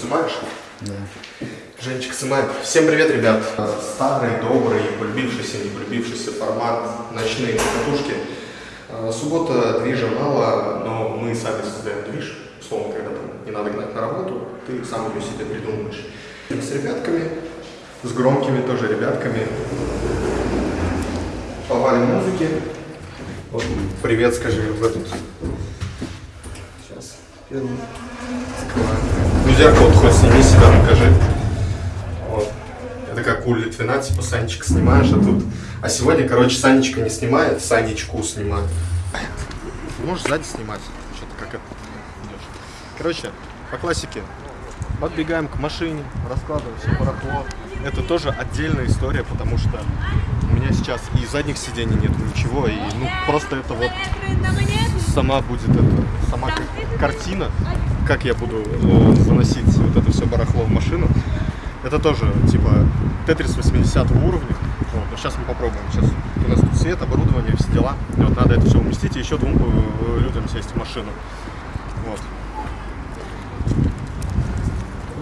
снимаешь? Да. Женечка снимает. Всем привет, ребят. Старый, добрый, полюбившийся, не полюбившийся формат ночные катушки. А, Суббота, движа мало, но мы сами создаем движ. Условно, когда там не надо гнать на работу, ты сам ее себе придумываешь. С ребятками, с громкими тоже ребятками. Повалим музыки. Вот, привет, скажи в этот. Сейчас. Первый. Закрываем. Ну, зеркало хоть сними себя, покажи. Вот. Это как у Литвина, типа Санечка снимаешь, а тут... А сегодня, короче, Санечка не снимает, Санечку снимает. Можешь сзади снимать, что-то как это идешь. Короче, по классике. Подбегаем к машине, раскладываем все барахло. Это тоже отдельная история, потому что у меня сейчас и задних сидений нет ничего, и ну просто это вот сама будет это, сама картина, как я буду э, заносить вот это все барахло в машину. Это тоже типа Тетрис 80 уровня. Вот, но сейчас мы попробуем. Сейчас у нас тут свет, оборудование, все дела. И вот надо это все уместить и еще двум э, людям сесть в машину. Вот.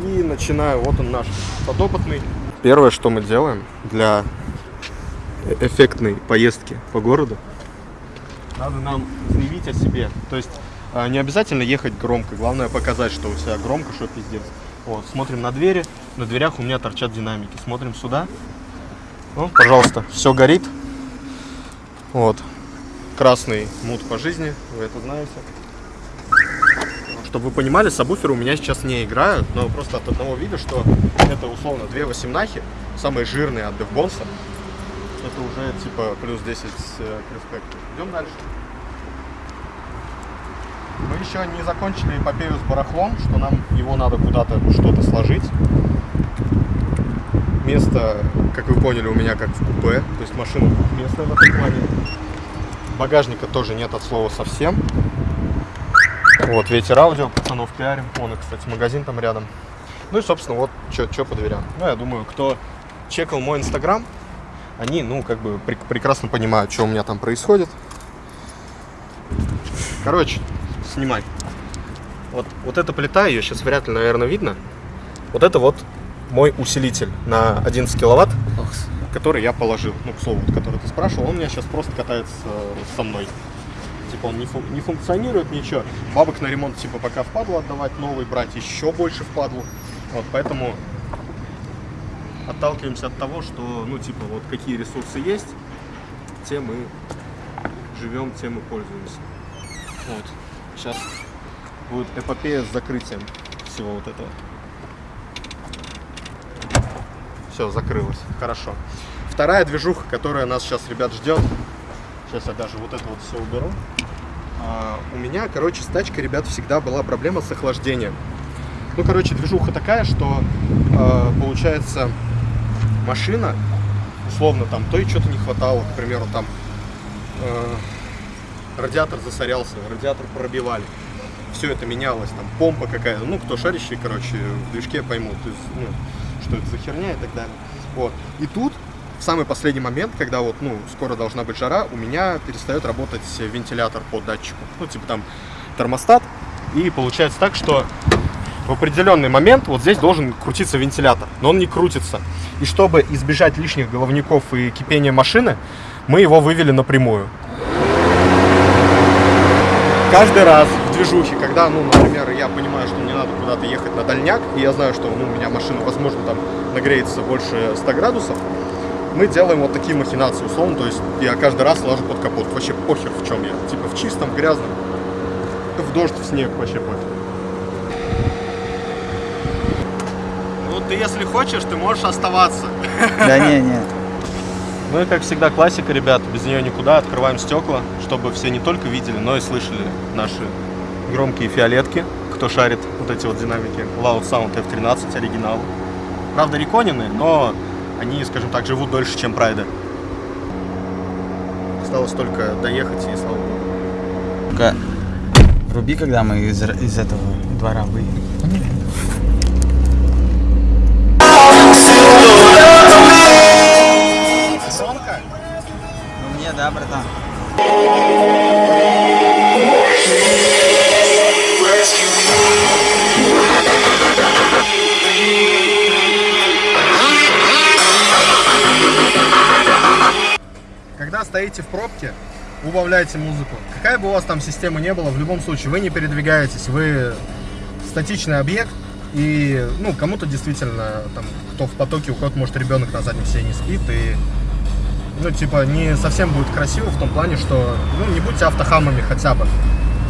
И начинаю, вот он наш подопытный. Первое, что мы делаем для эффектной поездки по городу, надо нам заявить о себе. То есть а, не обязательно ехать громко, главное показать, что у тебя громко, что пиздец. Вот, смотрим на двери, на дверях у меня торчат динамики. Смотрим сюда. Ну, пожалуйста, все горит. Вот. Красный мут по жизни, вы это знаете. Чтобы вы понимали, сабвуферы у меня сейчас не играют, но просто от одного вида, что это условно две восемнахи, самые жирные от Девбонса. Это уже типа плюс 10 э, к респекту. Идем дальше. Мы еще не закончили эпопею с барахлом, что нам его надо куда-то что-то сложить. Место, как вы поняли, у меня как в купе, то есть машина двухместная в этом плане. Багажника тоже нет от слова совсем. Вот, ветер аудио, пацанов пиарим. Вон, кстати, магазин там рядом. Ну и, собственно, вот, что по дверям. Ну, я думаю, кто чекал мой инстаграм, они, ну, как бы прек прекрасно понимают, что у меня там происходит. Короче, снимай. Вот, вот эта плита, ее сейчас вряд ли, наверное, видно. Вот это вот мой усилитель на 11 киловатт, который я положил. Ну, к слову, который ты спрашивал, он у меня сейчас просто катается со мной. Типа он не, фун не функционирует, ничего. Бабок на ремонт, типа, пока впадло отдавать, новый брать еще больше впадло. Вот, поэтому отталкиваемся от того, что, ну, типа, вот какие ресурсы есть, тем мы живем, тем мы пользуемся. Вот. Сейчас будет эпопея с закрытием всего вот этого. Все, закрылось. Хорошо. Вторая движуха, которая нас сейчас, ребят, ждет. Сейчас я даже вот это вот все уберу. А, у меня, короче, с тачкой, ребят, всегда была проблема с охлаждением. Ну, короче, движуха такая, что э, получается машина, условно, там, то и что-то не хватало, к примеру, там, э, радиатор засорялся, радиатор пробивали. Все это менялось, там, помпа какая-то, ну, кто шарящий, короче, в движке поймут, то ну, что это за херня и так далее. Вот. И тут, в самый последний момент, когда вот, ну, скоро должна быть жара, у меня перестает работать вентилятор по датчику. Ну, типа там термостат. И получается так, что в определенный момент вот здесь должен крутиться вентилятор, но он не крутится. И чтобы избежать лишних головников и кипения машины, мы его вывели напрямую. Каждый раз в движухе, когда, ну, например, я понимаю, что мне надо куда-то ехать на дальняк, и я знаю, что ну, у меня машина, возможно, там нагреется больше 100 градусов, мы делаем вот такие махинации, условно, то есть я каждый раз ложу под капот, вообще похер в чем я, типа в чистом, грязном, в дождь, в снег, вообще похер. Ну, ты если хочешь, ты можешь оставаться. Да не, не. Ну и как всегда классика, ребят, без нее никуда. Открываем стекла, чтобы все не только видели, но и слышали наши громкие фиолетки, кто шарит вот эти вот динамики. Loud Sound F13 оригинал. Правда, реконины, но они, скажем так, живут дольше, чем Прайда. Осталось только доехать и слава богу. Вруби, когда мы из, из этого двора выедем. да, братан? Когда стоите в пробке, убавляйте музыку. Какая бы у вас там система не была, в любом случае, вы не передвигаетесь, вы статичный объект, и, ну, кому-то действительно, там, кто в потоке, у кого-то, может, ребенок на заднем сиденье спит, и ну, типа, не совсем будет красиво в том плане, что, ну, не будьте автохамами хотя бы.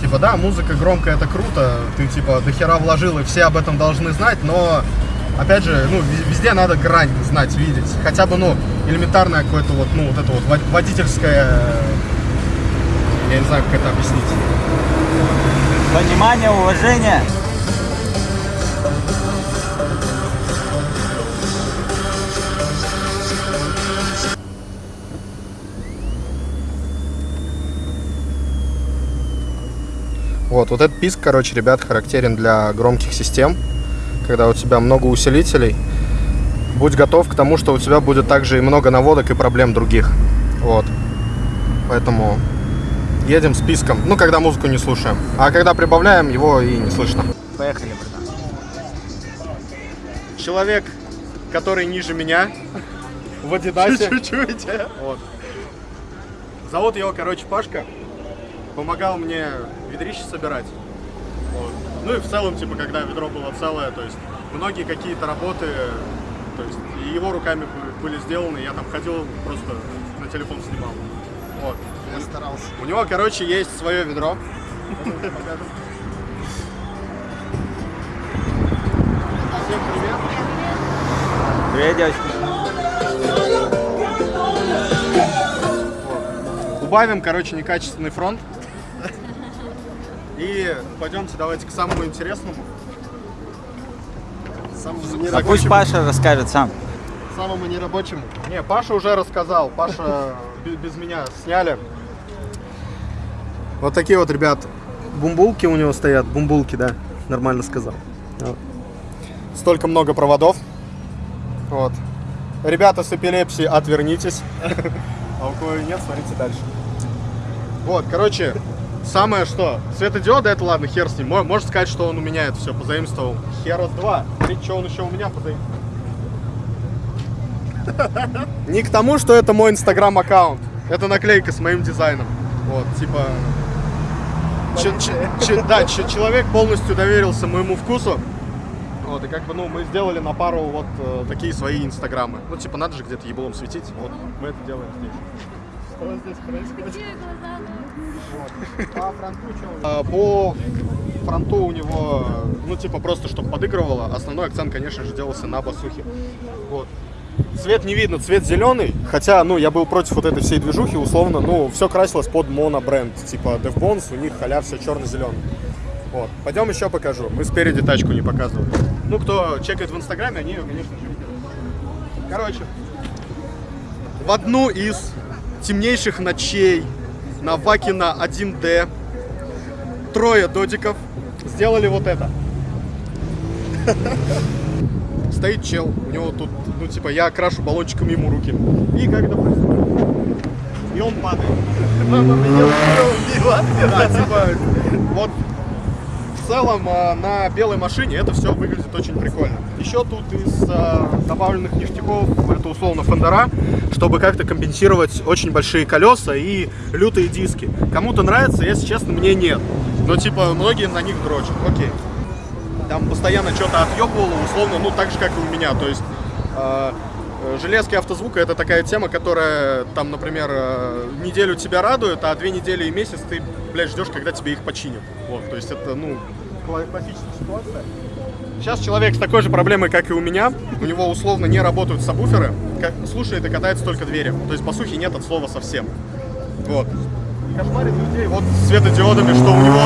Типа, да, музыка громкая, это круто, ты, типа, до хера вложил, и все об этом должны знать, но, опять же, ну, везде надо грань знать, видеть. Хотя бы, ну, элементарное какое-то вот, ну, вот это вот вод- водительское, я не знаю, как это объяснить. Понимание, уважение. Вот, вот этот писк, короче, ребят, характерен для громких систем, когда у тебя много усилителей. Будь готов к тому, что у тебя будет также и много наводок и проблем других. Вот. Поэтому едем списком. Ну, когда музыку не слушаем. А когда прибавляем, его и не слышно. Поехали, братан. Человек, который ниже меня, в Адидасе. Чуть-чуть. Вот. Зовут его, короче, Пашка. Помогал мне ведрище собирать. Вот. Ну и в целом, типа, когда ведро было целое, то есть многие какие-то работы, то есть и его руками бы- были сделаны, я там ходил, просто на телефон снимал. Вот. Я старался. У него, короче, есть свое ведро. Всем привет. Привет, девочки. Убавим, короче, некачественный фронт. И пойдемте давайте к самому интересному. Самому, А пусть Паша расскажет сам. Самому нерабочему. Не, Паша уже рассказал. Паша бе- без меня сняли. Вот такие вот, ребят, бумбулки у него стоят. Бумбулки, да, нормально сказал. Столько много проводов. Вот. Ребята с эпилепсией, отвернитесь. А у кого нет, смотрите дальше. Вот, короче, самое что, светодиоды, это ладно, хер с ним. Мо- Можно сказать, что он у меня это все позаимствовал. Хер с два. Смотрите, что он еще у меня позаимствовал. Не к тому, что это мой инстаграм-аккаунт. Это наклейка с моим дизайном. Вот, типа... че- че- че- да, че- человек полностью доверился моему вкусу. Вот, и как бы, ну, мы сделали на пару вот э, такие свои инстаграмы. Ну, типа, надо же где-то еблом светить. Вот, мы это делаем здесь. Что здесь происходит? А, По фронту у него, ну, типа, просто, чтобы подыгрывало. Основной акцент, конечно же, делался на басухе. Вот. Цвет не видно, цвет зеленый. Хотя, ну, я был против вот этой всей движухи, условно, ну, все красилось под монобренд. Типа DevBones, у них халяв все черно-зеленый. Вот. Пойдем еще покажу. Мы спереди тачку не показывали. Ну, кто чекает в Инстаграме, они ее, конечно же, видят. Короче, в одну из темнейших ночей на Вакина 1D трое додиков сделали вот это. Стоит чел, у него тут, ну типа, я крашу баллончиком ему руки. И как это происходит? И он падает. Мама меня убила. Да, типа, вот целом э, на белой машине это все выглядит очень прикольно. Еще тут из э, добавленных ништяков это условно фендера, чтобы как-то компенсировать очень большие колеса и лютые диски. Кому-то нравится, если честно, мне нет. Но типа многие на них дрочат. Окей. Там постоянно что-то отъебывало, условно, ну так же, как и у меня. То есть э, железки автозвука это такая тема, которая там, например, неделю тебя радует, а две недели и месяц ты, блядь, ждешь, когда тебе их починят. Вот, то есть это, ну, классическая ситуация. Сейчас человек с такой же проблемой, как и у меня. У него условно не работают сабвуферы. Слушает и катается только двери. То есть, по сути, нет от слова совсем. Вот. Кошмарит людей вот светодиодами, что у него,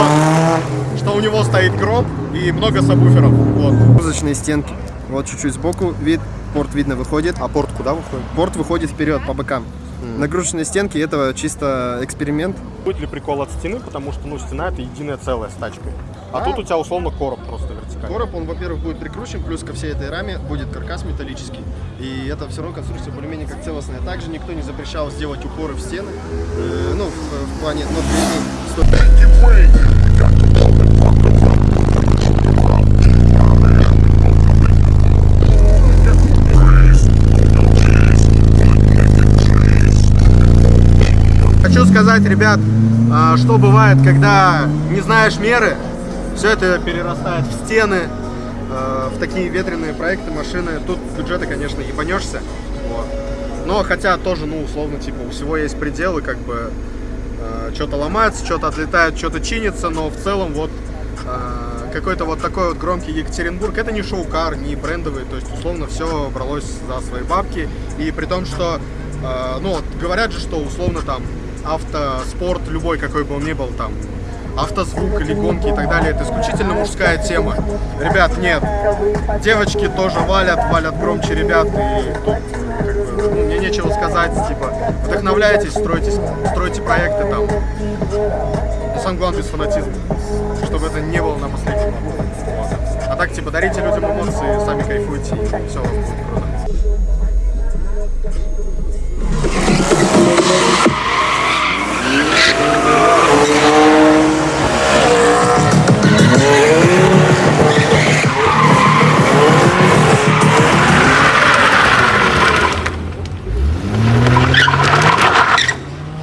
что у него стоит гроб и много сабвуферов. Вот. Музычные стенки. Вот чуть-чуть сбоку вид, порт видно выходит. А порт куда выходит? Порт выходит вперед по бокам. Нагрузочные стенки это чисто эксперимент. Будет ли прикол от стены, потому что, ну, стена это единое целое с тачкой. А Да. тут у тебя условно короб просто вертикальный. Короб, он, во-первых, будет прикручен, плюс ко всей этой раме будет каркас металлический. И это все равно конструкция более-менее как целостная. Также никто не запрещал сделать упоры в стены. Э, ну, в, в плане но передней сто- сказать, ребят, а, что бывает, когда не знаешь меры, все это перерастает в стены, а, в такие ветреные проекты, машины. Тут бюджеты, конечно, ебанешься. Вот. Но хотя тоже, ну, условно, типа, у всего есть пределы, как бы что-то ломается, что-то отлетает, что-то чинится, но в целом вот какой-то вот такой вот громкий Екатеринбург, это не шоу-кар, не брендовый, то есть условно все бралось за свои бабки, и при том, что, э, ну вот говорят же, что условно там автоспорт, любой какой бы он ни был, там автозвук или гонки и так далее, это исключительно мужская тема. Ребят, нет, девочки тоже валят, валят громче ребят, и тут как бы, ну, мне нечего сказать, типа, вдохновляйтесь, стройте, стройте проекты там, но самое главное без фанатизма, чтобы это не было на последнем. Вот. А так, типа, дарите людям эмоции, сами кайфуйте, и все круто.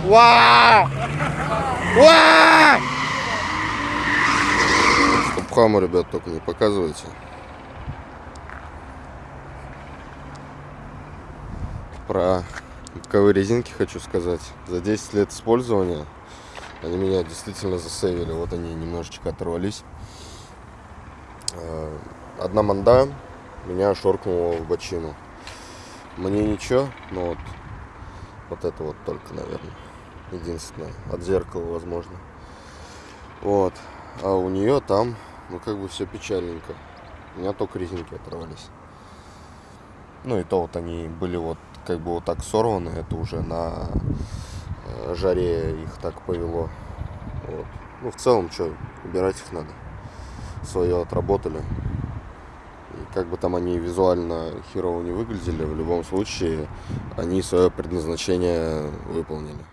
Вау! Вау! Стопхаму, ребят, только не показывайте. Про боковые резинки хочу сказать. За 10 лет использования они меня действительно засейвили. Вот они немножечко оторвались. Э, одна манда меня шоркнула в бочину. Мне ничего, но вот, вот это вот только, наверное, единственное. От зеркала, возможно. Вот. А у нее там, ну, как бы все печальненько. У меня только резинки оторвались. Ну, и то вот они были вот как бы вот так сорваны. Это уже на э, жаре их так повело. Вот. Ну, в целом, что, убирать их надо. Свое отработали. И как бы там они визуально херово не выглядели, в любом случае они свое предназначение выполнили.